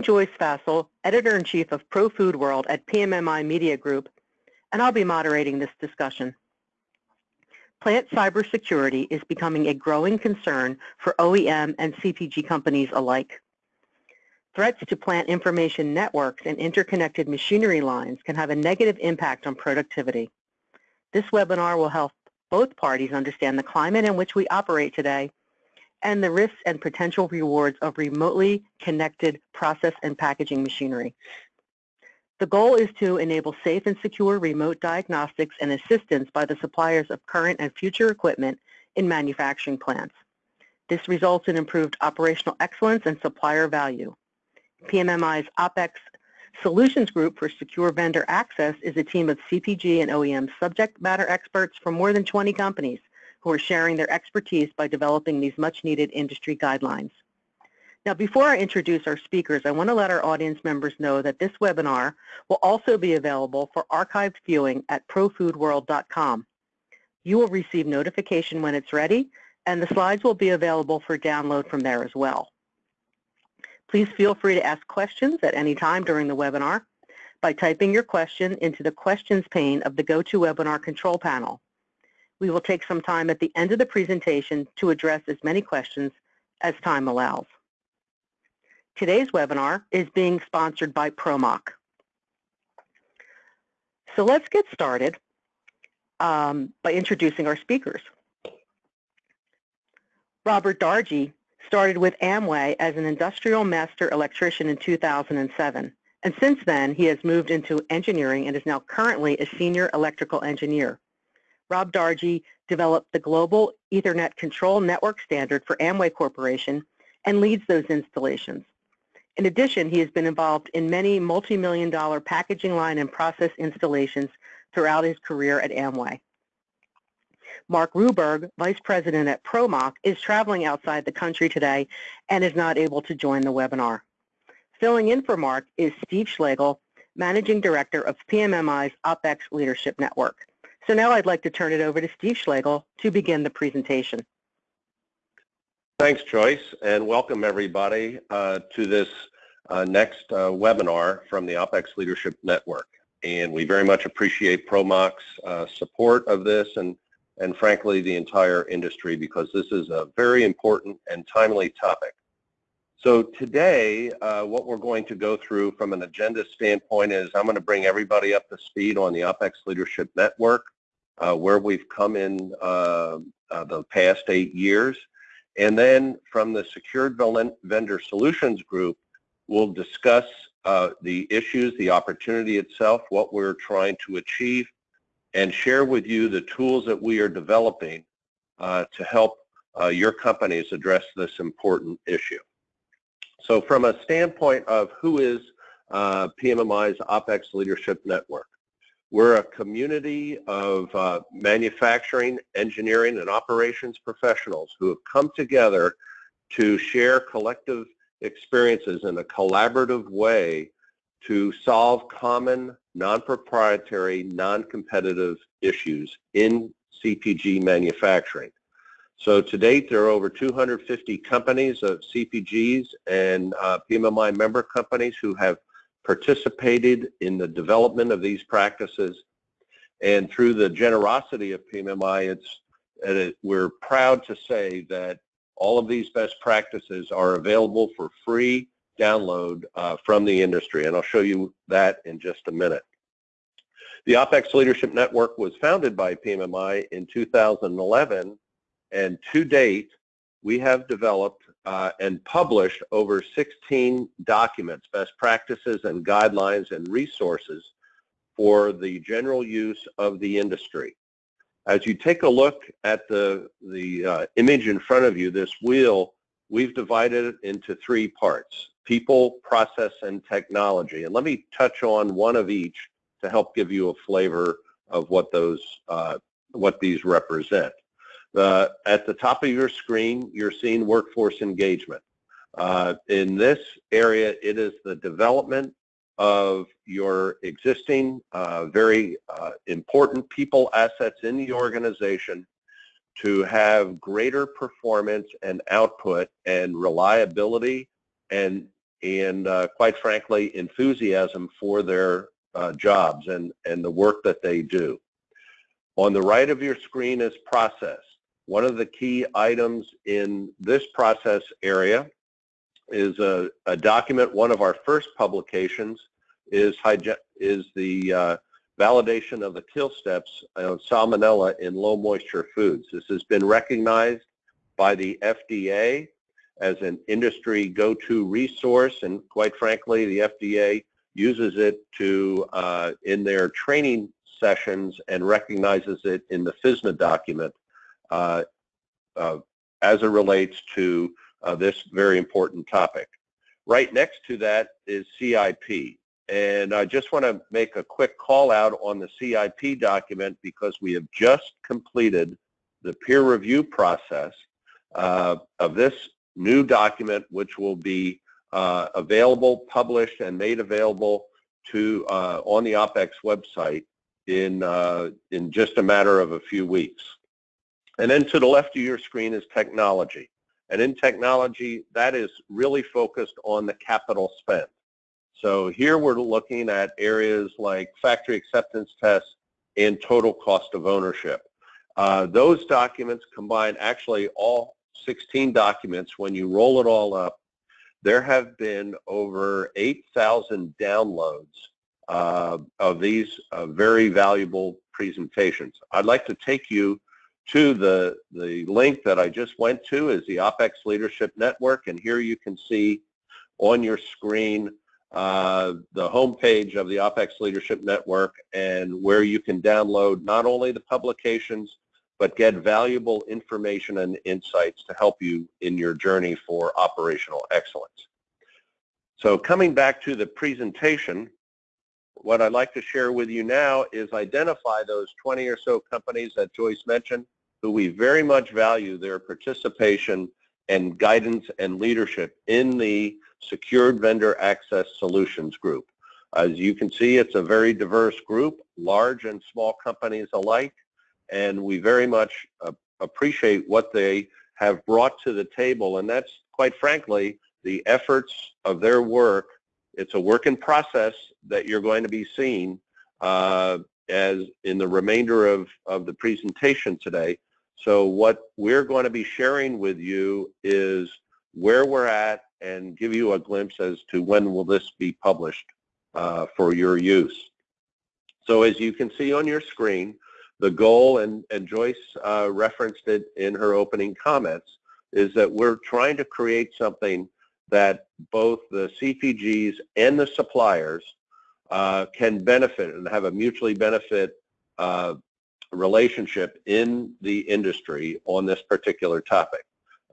Joyce Fasel, Editor-in-Chief of Pro Food World at PMMI Media Group, and I'll be moderating this discussion. Plant cybersecurity is becoming a growing concern for OEM and CPG companies alike. Threats to plant information networks and interconnected machinery lines can have a negative impact on productivity. This webinar will help both parties understand the climate in which we operate today and the risks and potential rewards of remotely connected process and packaging machinery. The goal is to enable safe and secure remote diagnostics and assistance by the suppliers of current and future equipment in manufacturing plants. This results in improved operational excellence and supplier value. PMMI's OPEX Solutions Group for Secure Vendor Access is a team of CPG and OEM subject matter experts from more than 20 companies who are sharing their expertise by developing these much-needed industry guidelines. Now, before I introduce our speakers, I want to let our audience members know that this webinar will also be available for archived viewing at profoodworld.com. You will receive notification when it's ready, and the slides will be available for download from there as well. Please feel free to ask questions at any time during the webinar by typing your question into the questions pane of the GoToWebinar control panel. We will take some time at the end of the presentation to address as many questions as time allows. Today's webinar is being sponsored by Promoc. So let's get started um, by introducing our speakers. Robert Dargy started with Amway as an industrial master electrician in 2007. And since then, he has moved into engineering and is now currently a senior electrical engineer. Rob Dargy developed the global Ethernet control network standard for Amway Corporation and leads those installations. In addition, he has been involved in many multi-million dollar packaging line and process installations throughout his career at Amway. Mark Ruberg, Vice President at Promoc, is traveling outside the country today and is not able to join the webinar. Filling in for Mark is Steve Schlegel, Managing Director of PMMI's OPEX Leadership Network. So now I'd like to turn it over to Steve Schlegel to begin the presentation. Thanks, Joyce, and welcome everybody uh, to this uh, next uh, webinar from the OPEX Leadership Network. And we very much appreciate Promoc's uh, support of this and, and frankly the entire industry because this is a very important and timely topic. So today, uh, what we're going to go through from an agenda standpoint is I'm going to bring everybody up to speed on the OPEX Leadership Network, where we've come in uh, the past eight years, and then from the Secured Vendor Solutions Group, we'll discuss uh, the issues, the opportunity itself, what we're trying to achieve, and share with you the tools that we are developing uh, to help uh, your companies address this important issue. So from a standpoint of who is uh, PMMI's OPEX Leadership Network, we're a community of uh, manufacturing, engineering, and operations professionals who have come together to share collective experiences in a collaborative way to solve common, non-proprietary, non-competitive issues in CPG manufacturing. So to date, there are over 250 companies of CPGs and uh, PMMI member companies who have participated in the development of these practices. And through the generosity of PMMI, it's, it, we're proud to say that all of these best practices are available for free download uh, from the industry, and I'll show you that in just a minute. The OPEX Leadership Network was founded by PMMI in 2011, and to date, we have developed uh, and published over 16 documents, best practices and guidelines and resources for the general use of the industry. As you take a look at the, the uh, image in front of you, this wheel, we've divided it into three parts, people, process, and technology. And let me touch on one of each to help give you a flavor of what those, uh, what these represent. At the top of your screen, you're seeing workforce engagement. Uh, in this area, it is the development of your existing uh, very uh, important people assets in the organization to have greater performance and output and reliability and and uh, quite frankly, enthusiasm for their uh, jobs and, and the work that they do. On the right of your screen is process. One of the key items in this process area is a, a document, one of our first publications is, is the uh, validation of the kill steps of salmonella in low moisture foods. This has been recognized by the FDA as an industry go-to resource and quite frankly the FDA uses it to uh, in their training sessions and recognizes it in the FSMA document as it relates to uh, this very important topic. Right next to that is CIP. And I just want to make a quick call out on the CIP document because we have just completed the peer review process uh, of this new document, which will be uh, available, published, and made available to uh, on the OPEX website in uh, in just a matter of a few weeks. And then to the left of your screen is technology. And in technology, that is really focused on the capital spend. So here we're looking at areas like factory acceptance tests and total cost of ownership. Uh, those documents combine actually all 16 documents. When you roll it all up, there have been over 8,000 downloads uh, of these uh, very valuable presentations. I'd like to take you to the, the link that I just went to is the OPEX Leadership Network, and here you can see on your screen uh, the homepage of the OPEX Leadership Network and where you can download not only the publications, but get valuable information and insights to help you in your journey for operational excellence. So coming back to the presentation, what I'd like to share with you now is identify those 20 or so companies that Joyce mentioned who we very much value their participation and guidance and leadership in the Secured Vendor Access Solutions Group. As you can see, it's a very diverse group, large and small companies alike, and we very much uh, appreciate what they have brought to the table, and that's quite frankly the efforts of their work. It's a work in process that you're going to be seeing uh, as in the remainder of, of the presentation today. So what we're going to be sharing with you is where we're at and give you a glimpse as to when will this be published uh, for your use. So as you can see on your screen, the goal, and, and Joyce uh, referenced it in her opening comments, is that we're trying to create something that both the CPGs and the suppliers uh, can benefit and have a mutually benefit uh, relationship in the industry on this particular topic.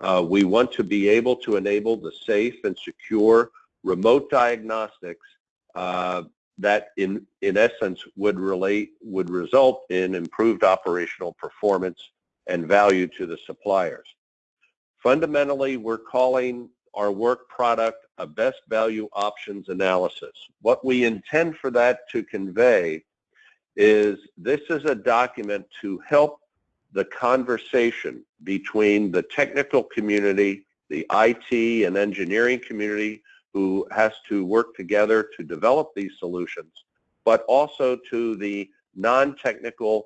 Uh, we want to be able to enable the safe and secure remote diagnostics uh, that in, in essence would relate, would result in improved operational performance and value to the suppliers. Fundamentally, we're calling our work product a best value options analysis. What we intend for that to convey is this is a document to help the conversation between the technical community, the IT and engineering community, who has to work together to develop these solutions, but also to the non-technical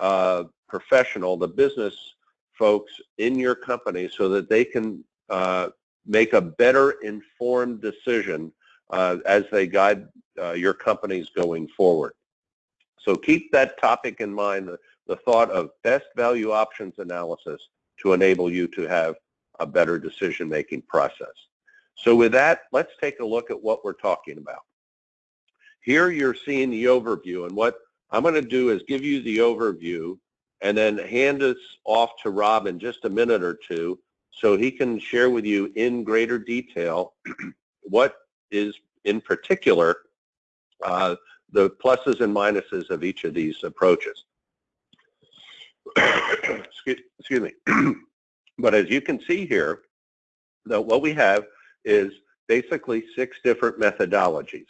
uh, professional, the business folks in your company so that they can uh, make a better informed decision uh, as they guide uh, your companies going forward. So keep that topic in mind, the, the thought of best value options analysis to enable you to have a better decision-making process. So with that, let's take a look at what we're talking about. Here you're seeing the overview, and what I'm going to do is give you the overview and then hand this off to Rob in just a minute or two so he can share with you in greater detail what is in particular uh, the pluses and minuses of each of these approaches. excuse, excuse me. but as you can see here, that what we have is basically six different methodologies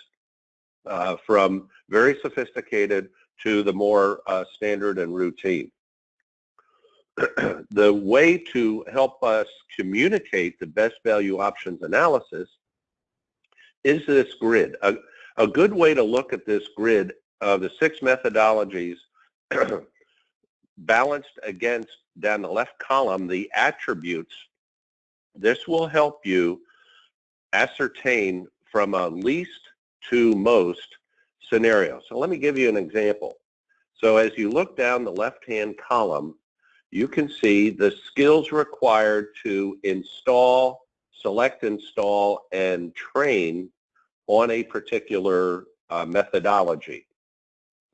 uh, from very sophisticated to the more uh, standard and routine. the way to help us communicate the best value options analysis is this grid. A, a good way to look at this grid of the six methodologies balanced against down the left column the attributes. This will help you ascertain from a least to most scenario. So let me give you an example. So as you look down the left-hand column, you can see the skills required to install, select, install, and train on a particular uh, methodology.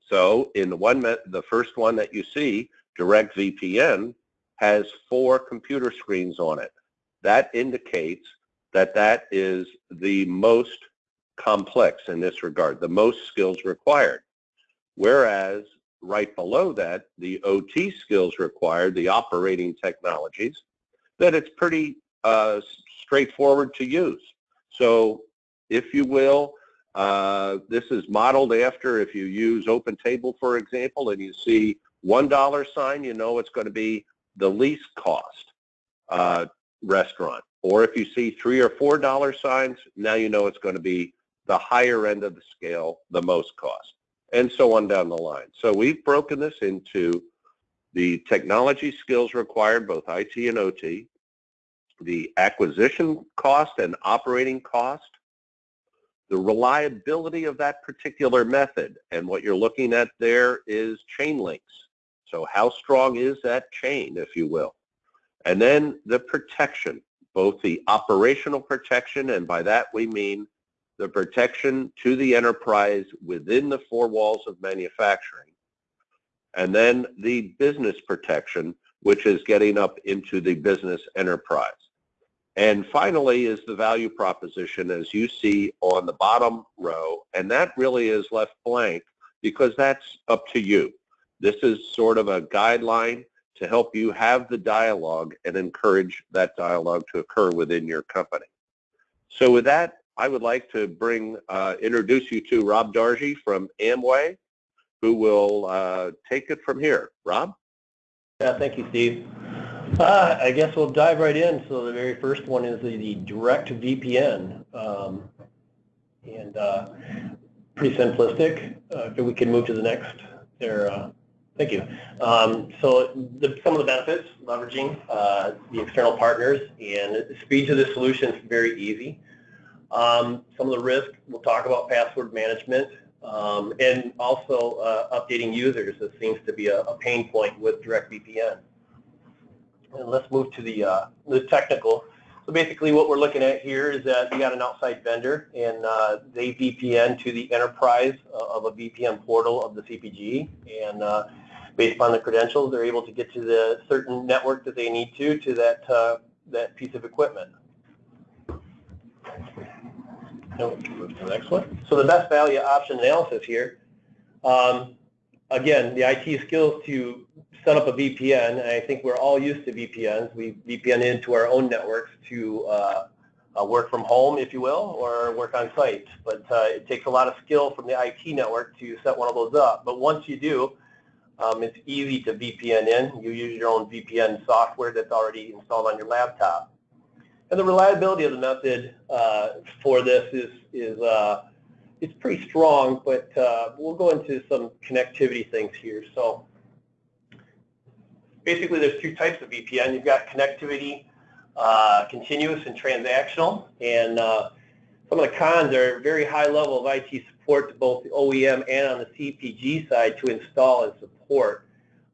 So in the one, the first one that you see, Direct VPN, has four computer screens on it. That indicates that that is the most complex in this regard, the most skills required. Whereas right below that, the OT skills required, the operating technologies, that it's pretty uh, straightforward to use. So if you will, uh, this is modeled after if you use OpenTable, for example, and you see $1 sign, you know it's going to be the least cost uh, restaurant. Or if you see three or four dollar signs, now you know it's going to be the higher end of the scale, the most cost, and so on down the line. So we've broken this into the technology skills required, both IT and OT, the acquisition cost and operating cost, the reliability of that particular method, and what you're looking at there is chain links. So how strong is that chain, if you will? And then the protection, both the operational protection, and by that we mean the protection to the enterprise within the four walls of manufacturing, and then the business protection, which is getting up into the business enterprise. And finally is the value proposition as you see on the bottom row, and that really is left blank because that's up to you. This is sort of a guideline to help you have the dialogue and encourage that dialogue to occur within your company. So with that, I would like to bring, uh, introduce you to Rob Darji from Amway, who will uh, take it from here. Rob? Yeah, thank you, Steve. Uh, I guess we'll dive right in. So the very first one is the, the direct VPN. Um, and uh, pretty simplistic. Uh, if we can move to the next there. Uh, thank you. Um, so the, some of the benefits, leveraging uh, the external partners and the speed to the solution is very easy. Um, some of the risk, we'll talk about password management um, and also uh, updating users. This seems to be a, a pain point with DirectVPN. And let's move to the, uh, the technical. So basically what we're looking at here is that we got an outside vendor and uh, they VPN to the enterprise uh, of a VPN portal of the CPG and uh, based upon the credentials they're able to get to the certain network that they need to to that, uh, that piece of equipment. Move to the next one. So the best value option analysis here. Um, again, the IT skills to set up a VPN, and I think we're all used to VPNs. We VPN into our own networks to uh, uh, work from home, if you will, or work on site. But uh, it takes a lot of skill from the IT network to set one of those up. But once you do, um, it's easy to VPN in. You use your own VPN software that's already installed on your laptop. And the reliability of the method uh, for this is, is uh, it's pretty strong, but uh, we'll go into some connectivity things here. So basically there's two types of VPN. You've got connectivity, uh, continuous and transactional, and uh, some of the cons are very high level of IT support to both the OEM and on the CPG side to install and support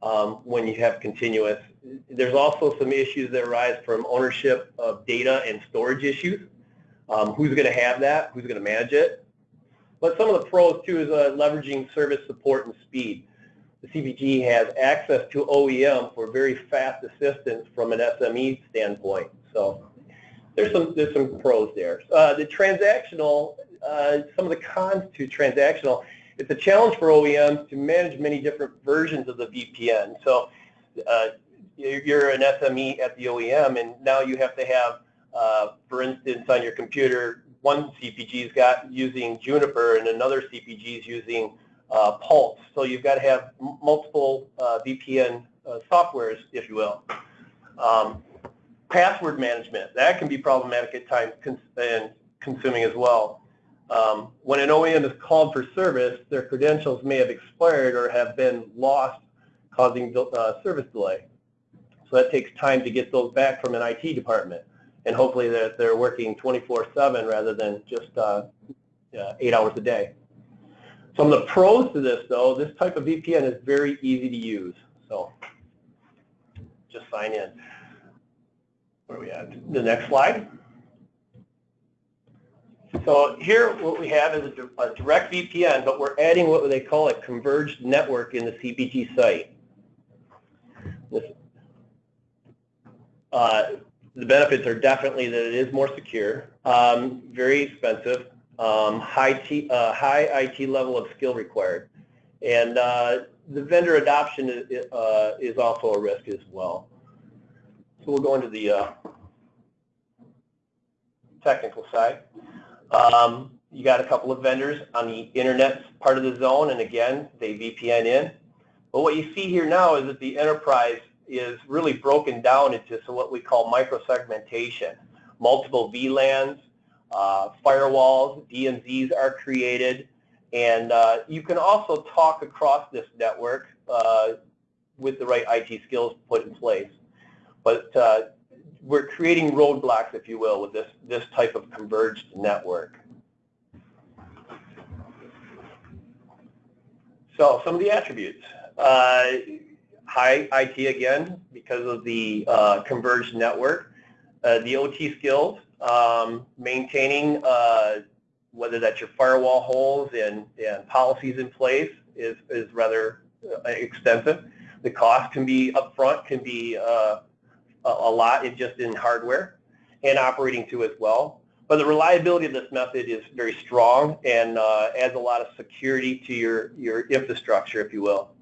um, when you have continuous. There's also some issues that arise from ownership of data and storage issues. Um, who's going to have that? Who's going to manage it? But some of the pros too is uh, leveraging service support and speed. The CPG has access to OEM for very fast assistance from an SME standpoint. So there's some there's some pros there. Uh, the transactional, uh, some of the cons to transactional, it's a challenge for OEMs to manage many different versions of the VPN. So uh, you're an SME at the OEM, and now you have to have, uh, for instance, on your computer, one CPG's got using Juniper, and another CPG is using uh, Pulse. So you've got to have multiple uh, VPN uh, softwares, if you will. Um, password management, that can be problematic at times and consuming as well. Um, when an OEM is called for service, their credentials may have expired or have been lost, causing uh, service delay. So that takes time to get those back from an IT department, and hopefully that they're working 24/7 rather than just uh, uh, eight hours a day. Some of the pros to this, though, this type of VPN is very easy to use. So just sign in. Where are we at? The next slide. So here what we have is a, a direct VPN, but we're adding what they call a converged network in the CPG site. This, uh, the benefits are definitely that it is more secure, um, very expensive, um, high, T, uh, high IT level of skill required, and uh, the vendor adoption is, uh, is also a risk as well. So we'll go into the uh, technical side. Um, you got a couple of vendors on the internet part of the zone, and again, they VPN in. But what you see here now is that the enterprise is really broken down into so what we call microsegmentation. Multiple VLANs, uh, firewalls, DMZs are created, and uh, you can also talk across this network uh, with the right IT skills put in place. But uh, we're creating roadblocks, if you will, with this, this type of converged network. So some of the attributes. High IT again because of the uh, converged network. Uh, the OT skills, um, maintaining uh, whether that's your firewall holes and, and policies in place is, is rather uh, extensive. The cost can be upfront, can be uh, a lot just in hardware and operating too as well. But the reliability of this method is very strong and adds a lot of security to your, your infrastructure, if you will.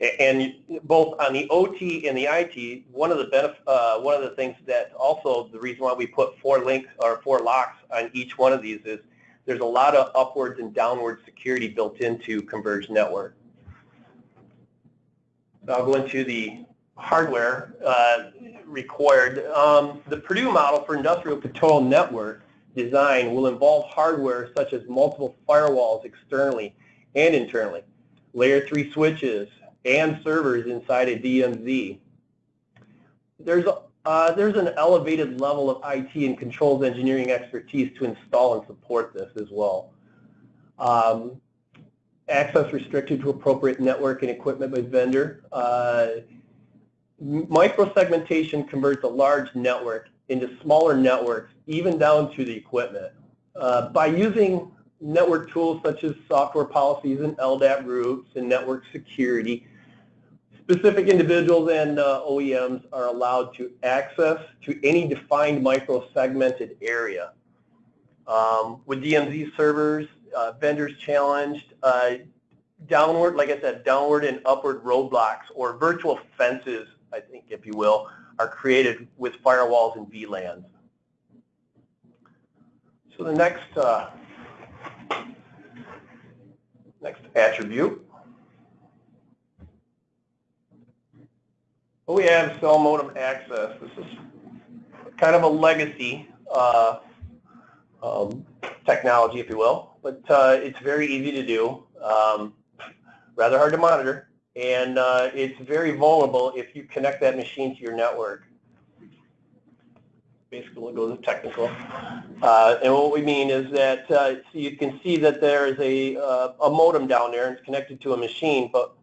And both on the OT and the IT, one of the benef uh, one of the things that also the reason why we put four links or four locks on each one of these is there's a lot of upwards and downward security built into converged network. So I'll go into the hardware uh, required. Um, the Purdue model for industrial control network design will involve hardware such as multiple firewalls externally and internally, layer 3 switches, and servers inside a DMZ. There's, uh, there's an elevated level of IT and controls engineering expertise to install and support this as well. Um, access restricted to appropriate network and equipment by vendor. Uh, microsegmentation converts a large network into smaller networks, even down to the equipment. Uh, by using network tools such as software policies and LDAP groups and network security, specific individuals and uh, OEMs are allowed to access to any defined micro-segmented area. Um, with DMZ servers, uh, vendors challenged, uh, downward, like I said, downward and upward roadblocks or virtual fences I think, if you will, are created with firewalls and VLANs. So the next uh, next attribute. We have cell modem access. This is kind of a legacy uh, um, technology, if you will, but uh, it's very easy to do, um, rather hard to monitor and uh, it's very vulnerable if you connect that machine to your network. Basically, we'll go to technical. Uh, and what we mean is that uh, so you can see that there is a, uh, a modem down there and it's connected to a machine, but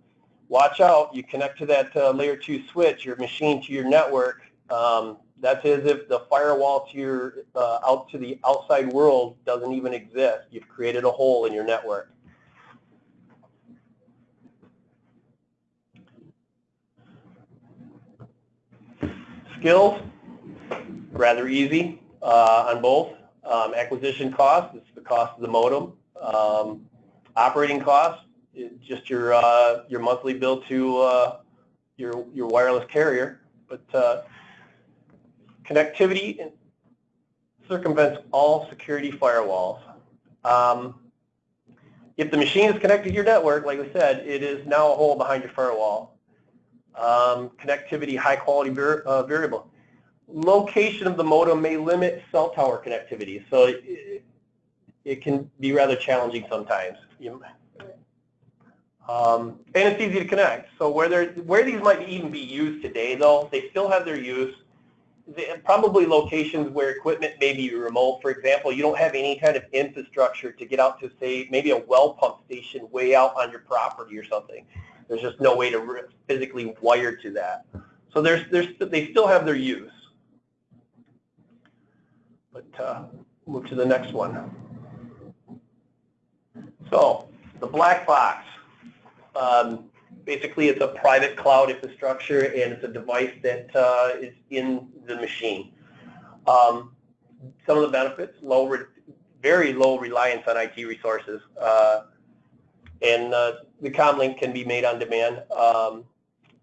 watch out, you connect to that uh, layer 2 switch, your machine to your network. Um, that's as if the firewall to your uh, out to the outside world doesn't even exist. You've created a hole in your network. Skills, rather easy uh, on both. Um, acquisition cost, it's the cost of the modem. Um, operating cost, just your uh, your monthly bill to uh, your your wireless carrier. But uh, connectivity circumvents all security firewalls. Um, if the machine is connected to your network, like we said, it is now a hole behind your firewall um, connectivity, high quality uh, variable. Location of the modem may limit cell tower connectivity. So it can be rather challenging sometimes. You- Um, and it's easy to connect. So where where these might even be used today, though, they still have their use. They- Probably locations where equipment may be remote. For example, you don't have any kind of infrastructure to get out to, say, maybe a well pump station way out on your property or something. There's just no way to physically wire to that. So there's, there's, they still have their use. But uh, move to the next one. So the black box. Um, basically, it's a private cloud infrastructure, and it's a device that uh, is in the machine. Um, some of the benefits: low, very low reliance on IT resources, uh, and uh, the comlink can be made on demand. Um,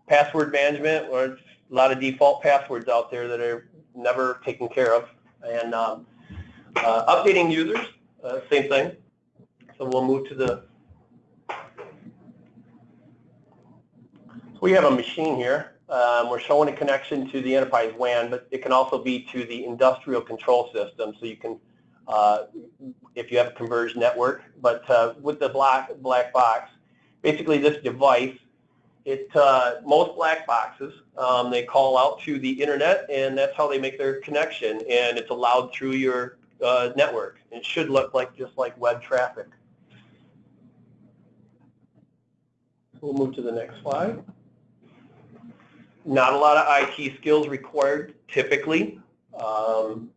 password management, or a lot of default passwords out there that are never taken care of, and um, uh, updating users, uh, same thing. So we'll move to the. We have a machine here. Um, we're showing a connection to the enterprise WAN, but it can also be to the industrial control system. So you can, uh, if you have a converged network, but uh, with the black black box, basically this device, it uh, most black boxes um, they call out to the internet, and that's how they make their connection, and it's allowed through your uh, network. It should look like just like web traffic. We'll move to the next slide. Not a lot of IT skills required typically um,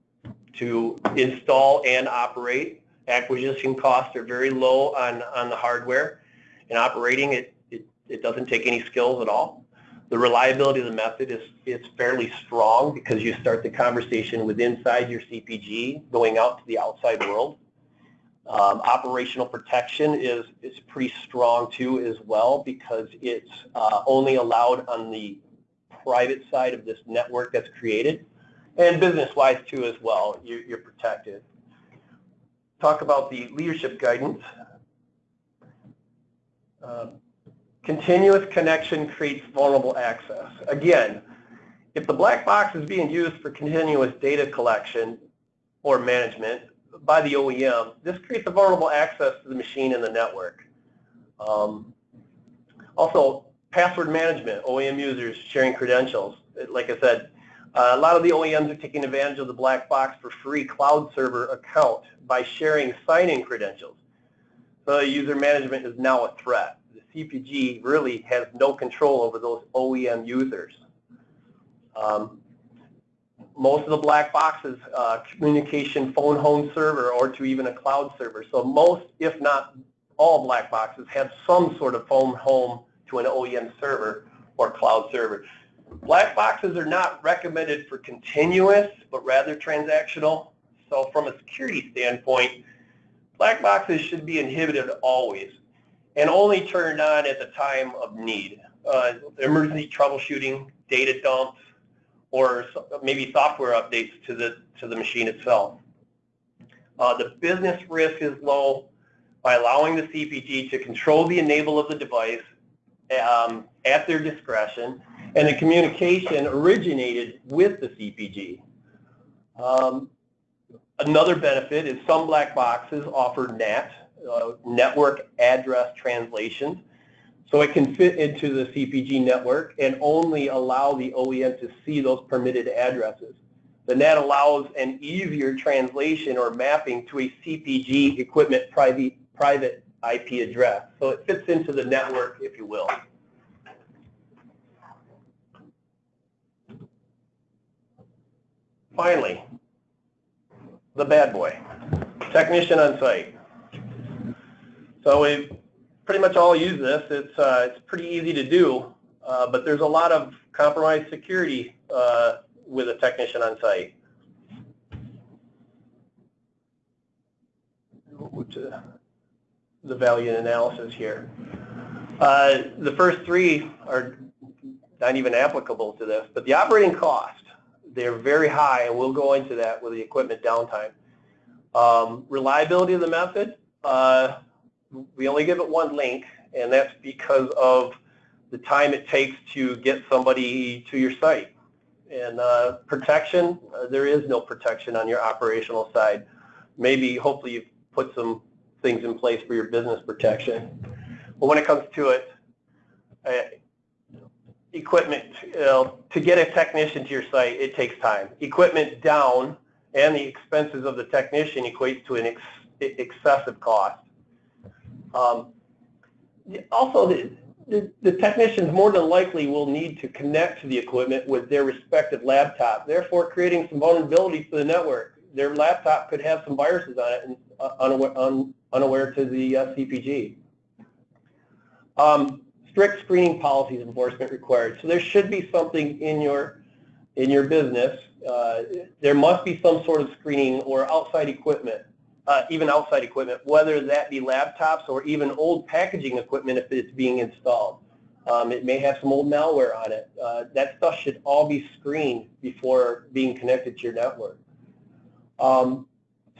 to install and operate. Acquisition costs are very low on, on the hardware. And operating it, it, it doesn't take any skills at all. The reliability of the method is, is fairly strong because you start the conversation with inside your CPG going out to the outside world. Um, operational protection is, is pretty strong too as well because it's uh, only allowed on the private side of this network that's created. And business-wise too as well, you're, you're protected. Talk about the leadership guidance. Uh, continuous connection creates vulnerable access. Again, if the black box is being used for continuous data collection or management, by the OEM, this creates a vulnerable access to the machine and the network. Um, also, password management, OEM users sharing credentials. Like I said, uh, a lot of the OEMs are taking advantage of the black box for free cloud server account by sharing sign-in credentials. So user management is now a threat. The CPG really has no control over those OEM users. Um, most of the black boxes, uh, communication phone home server or to even a cloud server. So most, if not all black boxes have some sort of phone home to an OEM server or cloud server. Black boxes are not recommended for continuous, but rather transactional. So from a security standpoint, black boxes should be inhibited always and only turned on at the time of need. Uh, emergency troubleshooting, data dumps, or maybe software updates to the, to the machine itself. Uh, the business risk is low by allowing the CPG to control the enable of the device um, at their discretion, and the communication originated with the CPG. Um, another benefit is some black boxes offer NAT, uh, network address translation, so it can fit into the CPG network and only allow the OEM to see those permitted addresses. The NAT allows an easier translation or mapping to a CPG equipment private, private IP address. So it fits into the network, if you will. Finally, the bad boy, technician on site. So we pretty much all use this. It's, uh, it's pretty easy to do, uh, but there's a lot of compromised security uh, with a technician on site. The value analysis here. Uh, the first three are not even applicable to this, but the operating cost, they're very high, and we'll go into that with the equipment downtime. Um, reliability of the method, uh, we only give it one link, and that's because of the time it takes to get somebody to your site. And uh, protection, uh, there is no protection on your operational side. Maybe, hopefully, you've put some things in place for your business protection. But when it comes to it, uh, equipment, know, to get a technician to your site, it takes time. Equipment down and the expenses of the technician equates to an ex excessive cost. Um, also, the, the, the, technicians more than likely will need to connect to the equipment with their respective laptop, therefore creating some vulnerabilities to the network. Their laptop could have some viruses on it and uh, un, unaware to the uh, CPG. Um, strict screening policies enforcement required. So there should be something in your in your business. Uh, there must be some sort of screening or outside equipment, uh, even outside equipment, whether that be laptops or even old packaging equipment if it's being installed. Um, it may have some old malware on it. Uh, that stuff should all be screened before being connected to your network. Um,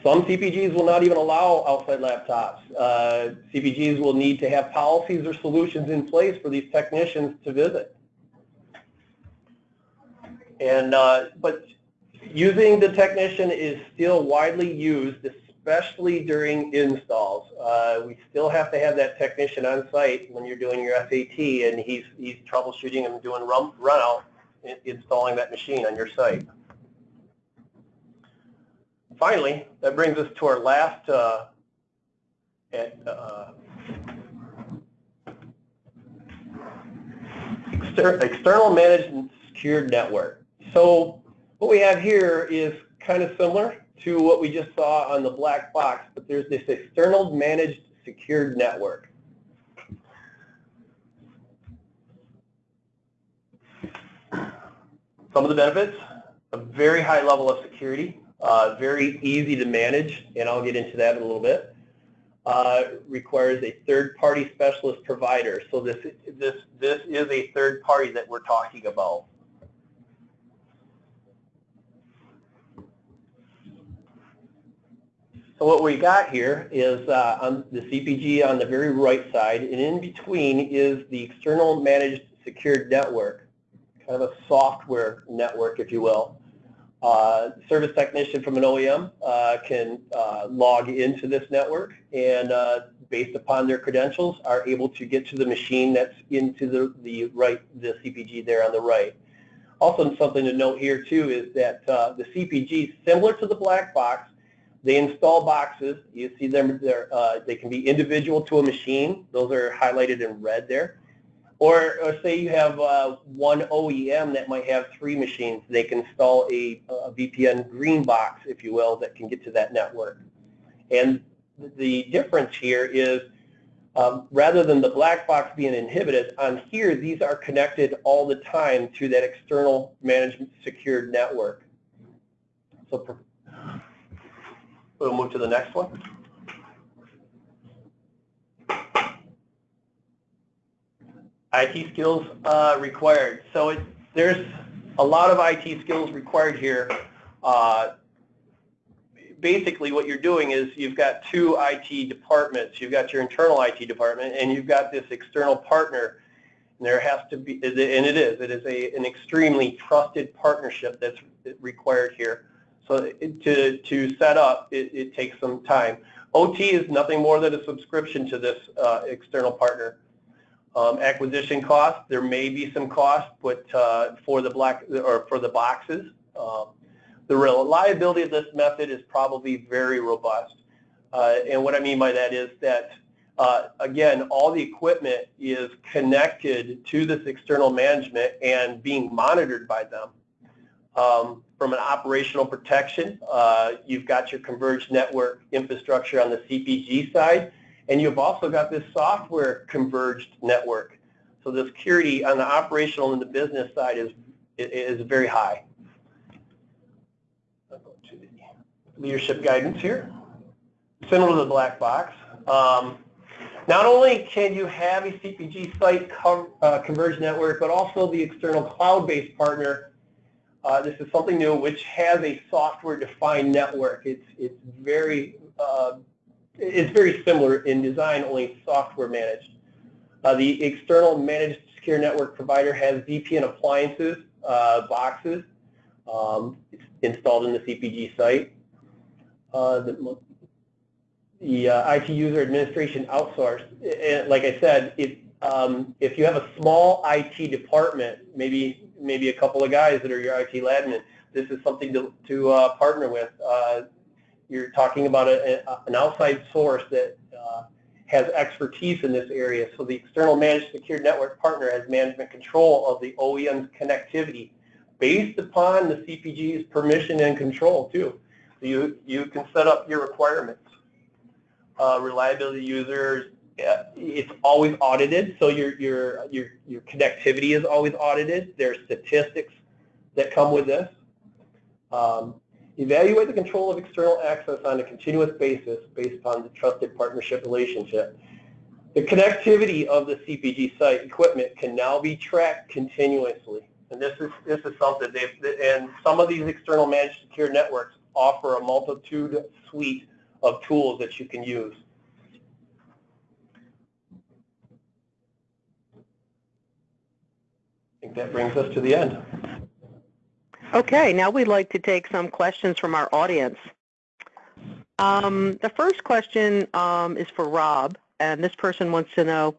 some CPGs will not even allow outside laptops. Uh, CPGs will need to have policies or solutions in place for these technicians to visit. And uh, but using the technician is still widely used, especially during installs. Uh, we still have to have that technician on site when you're doing your SAT, and he's he's troubleshooting and doing run run out, installing that machine on your site finally, that brings us to our last uh, at, uh, exter external managed and secured network. So what we have here is kind of similar to what we just saw on the black box, but there's this external managed secured network. Some of the benefits, a very high level of security, uh, very easy to manage, and I'll get into that in a little bit. Uh, requires a third-party specialist provider. So this, this, this is a third party that we're talking about. So what we got here is uh, on the CPG on the very right side, and in between is the external managed secured network, kind of a software network, if you will. Uh, service technician from an OEM uh, can uh, log into this network and uh, based upon their credentials are able to get to the machine that's into the, the right, the CPG there on the right. Also something to note here too is that uh, the CPG, similar to the black box, they install boxes. You see them, uh, they can be individual to a machine. Those are highlighted in red there. Or, or say you have uh, one OEM that might have three machines. They can install a, a, VPN green box, if you will, that can get to that network. And the difference here is um, rather than the black box being inhibited, on here these are connected all the time to that external management secured network. So we'll move to the next one. IT skills uh, required. So it, there's a lot of IT skills required here. Uh, basically what you're doing is you've got two IT departments. You've got your internal IT department and you've got this external partner. And there has to be, and it is, it is a, an extremely trusted partnership that's required here. So to, to set up, it, it takes some time. OT is nothing more than a subscription to this uh, external partner. Um, acquisition cost, there may be some cost, but uh, for the black or for the boxes, um, the reliability of this method is probably very robust. Uh, and what I mean by that is that, uh, again, all the equipment is connected to this external management and being monitored by them. Um, from an operational protection, uh, you've got your converged network infrastructure on the CPG side, and you've also got this software converged network. So the security on the operational and the business side is, is very high. Leadership guidance here. Similar to the black box. Um, not only can you have a CPG site uh, converged network, but also the external cloud-based partner. Uh, this is something new, which has a software-defined network. It's it's very uh, it's very similar in design, only software managed. Uh, the external managed secure network provider has VPN appliances, uh, boxes um, installed in the CPG site. Uh, the, the uh, IT user administration outsourced. And like I said, if um, if you have a small IT department, maybe maybe a couple of guys that are your IT admin, this is something to to uh, partner with. You're talking about a, a, an outside source that uh, has expertise in this area. So the external managed secure network partner has management control of the OEM's connectivity based upon the CPG's permission and control too. So you, you can set up your requirements. Uh, reliability users, it's always audited, so your, your, your, your connectivity is always audited. There are statistics that come with this. Um, evaluate the control of external access on a continuous basis based upon the trusted partnership relationship. The connectivity of the CPG site equipment can now be tracked continuously. And this is, this is something they've, and some of these external managed secure networks offer a multitude suite of tools that you can use. I think that brings us to the end. Okay, now we'd like to take some questions from our audience. Um, the first question um, is for Rob, and this person wants to know,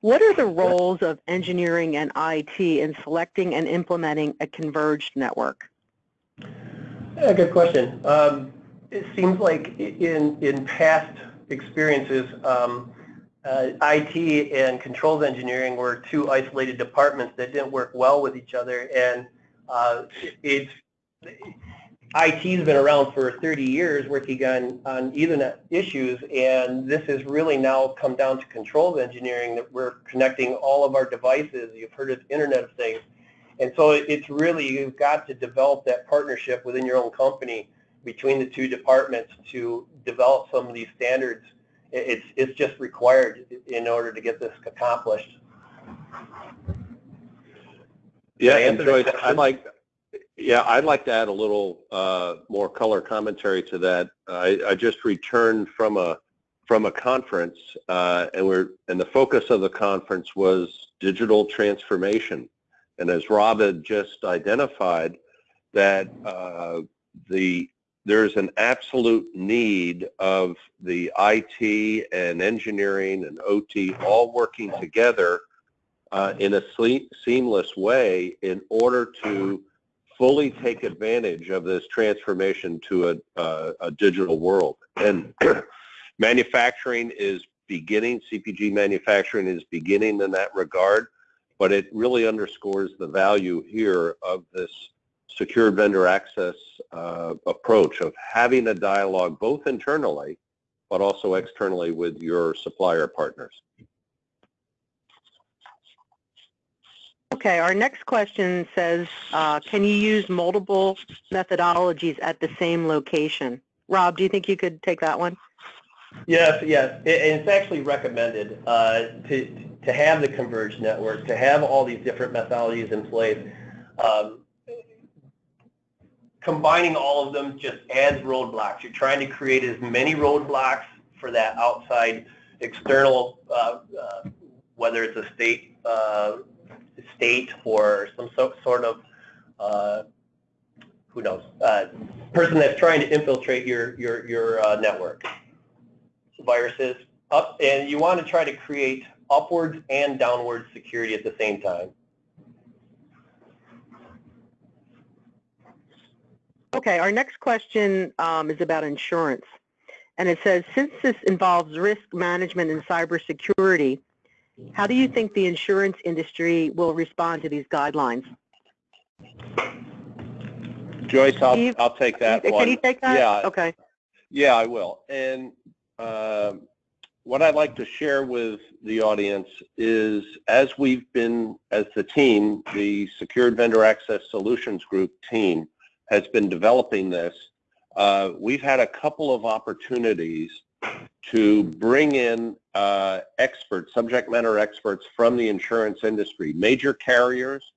what are the roles of engineering and IT in selecting and implementing a converged network? Yeah, good question. Um, it seems like in, in past experiences, um, uh, IT and controls engineering were two isolated departments that didn't work well with each other, and uh, it's IT's been around for 30 years working on, on Ethernet issues, and this has really now come down to controls engineering that we're connecting all of our devices. You've heard of Internet of Things. And so it's really, you've got to develop that partnership within your own company between the two departments to develop some of these standards. It's, it's just required in order to get this accomplished. Yeah, and Joyce, I'd like, yeah, I'd like to add a little uh, more color commentary to that. I, I, just returned from a from a conference, uh, and we're and the focus of the conference was digital transformation. And as Rob had just identified, that uh, the there's an absolute need of the IT and engineering and OT all working together uh, in a seamless way in order to fully take advantage of this transformation to a, uh, a digital world. And manufacturing is beginning, CPG manufacturing is beginning in that regard, but it really underscores the value here of this secure vendor access uh, approach of having a dialogue both internally but also externally with your supplier partners. Okay, our next question says, uh, can you use multiple methodologies at the same location? Rob, do you think you could take that one? Yes, yes. and it's actually recommended uh, to, to have the converged network, to have all these different methodologies in place. Um, combining all of them just adds roadblocks. You're trying to create as many roadblocks for that outside external, uh, uh, whether it's a state uh, state or some so, sort of, uh, who knows, uh, person that's trying to infiltrate your, your, your uh, network. Viruses up, and you want to try to create upwards and downward security at the same time. Okay, our next question um, is about insurance. And it says, since this involves risk management and cybersecurity, how do you think the insurance industry will respond to these guidelines? Joyce, I'll, I'll take that can one. Can you take that? Yeah. Okay. Yeah, I will. And uh, what I'd like to share with the audience is as we've been, as the team, the Secured Vendor Access Solutions Group team has been developing this, uh, we've had a couple of opportunities to bring in uh, experts, subject matter experts from the insurance industry, major carriers,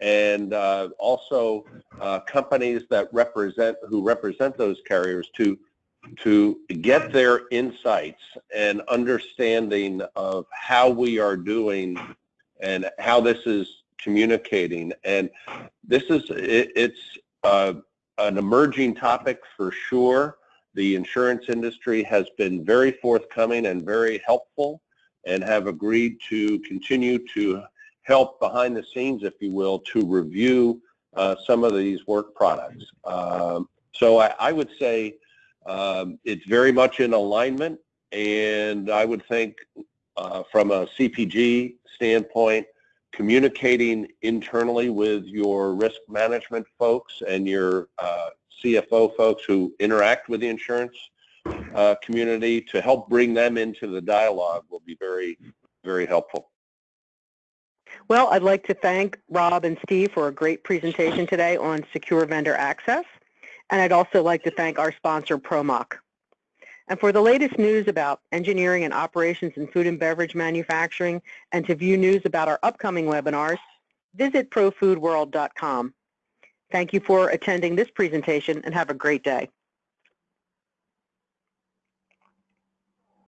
and uh, also uh, companies that represent who represent those carriers to to get their insights and understanding of how we are doing and how this is communicating. And this is it, it's uh, an emerging topic for sure the insurance industry has been very forthcoming and very helpful and have agreed to continue to help behind the scenes, if you will, to review uh, some of these work products. Um, so I, I would say um, it's very much in alignment, and I would think uh, from a CPG standpoint, communicating internally with your risk management folks and your uh, CFO folks who interact with the insurance uh, community to help bring them into the dialogue will be very, very helpful. Well, I'd like to thank Rob and Steve for a great presentation today on secure vendor access. And I'd also like to thank our sponsor, ProMach. And for the latest news about engineering and operations in food and beverage manufacturing and to view news about our upcoming webinars, visit profoodworld.com. Thank you for attending this presentation and have a great day.